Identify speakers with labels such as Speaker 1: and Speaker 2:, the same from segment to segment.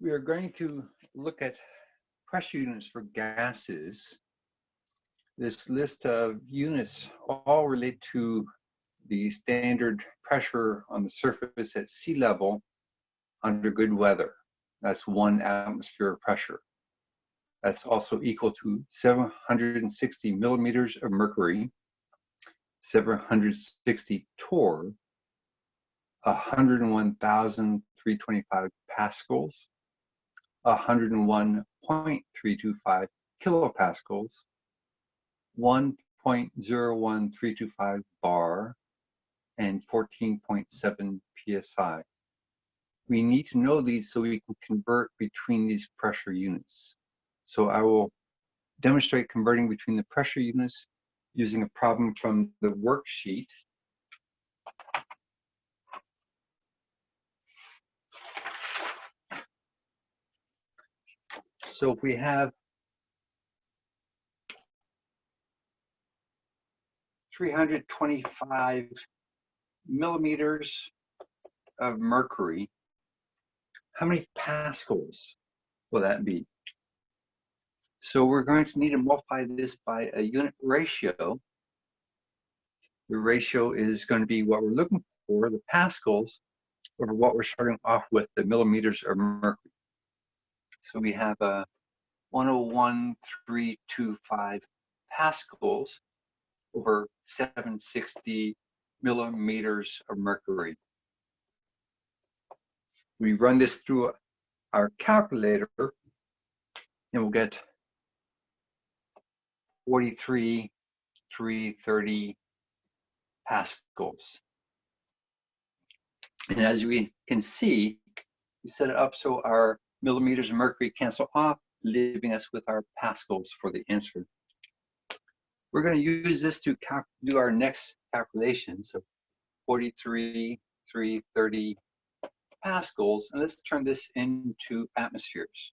Speaker 1: we are going to look at pressure units for gases. This list of units all relate to the standard pressure on the surface at sea level under good weather. That's one atmosphere of pressure. That's also equal to 760 millimeters of mercury, 760 torr, 101,325 pascals, 101.325 kilopascals, 1.01325 bar, and 14.7 psi. We need to know these so we can convert between these pressure units. So I will demonstrate converting between the pressure units using a problem from the worksheet. So if we have three hundred twenty-five millimeters of mercury, how many pascals will that be? So we're going to need to multiply this by a unit ratio. The ratio is going to be what we're looking for, the pascals, over what we're starting off with, the millimeters of mercury. So we have uh, a 101.325 pascals over 760 millimeters of mercury. We run this through our calculator and we'll get 43,330 pascals. And as we can see, we set it up so our millimeters of mercury cancel off, leaving us with our pascals for the answer. We're going to use this to do our next calculation. So 43, 330 pascals, and let's turn this into atmospheres.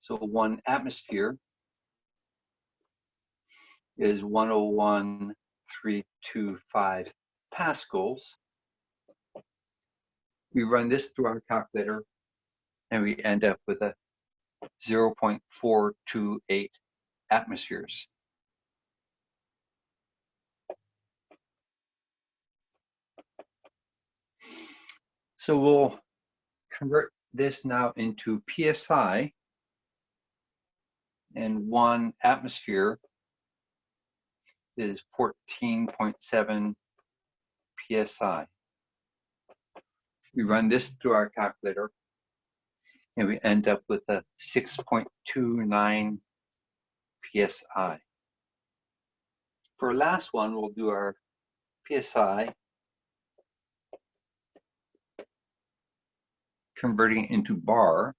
Speaker 1: So one atmosphere is 101.325 pascals. We run this through our calculator and we end up with a 0.428 atmospheres. So we'll convert this now into PSI and one atmosphere is 14.7 PSI. We run this through our calculator and we end up with a 6.29 PSI. For our last one, we'll do our PSI converting into bar.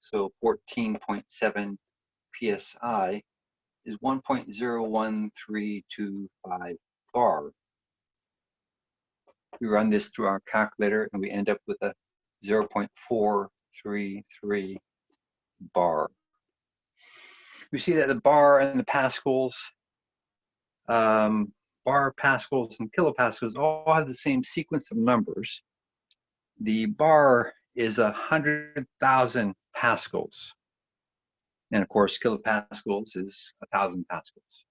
Speaker 1: So 14.7 PSI is 1.01325 bar. We run this through our calculator and we end up with a 0.433 bar. We see that the bar and the pascals, um, bar, pascals, and kilopascals all have the same sequence of numbers. The bar is a 100,000 pascals. And of course, kilopascals is a thousand pascals.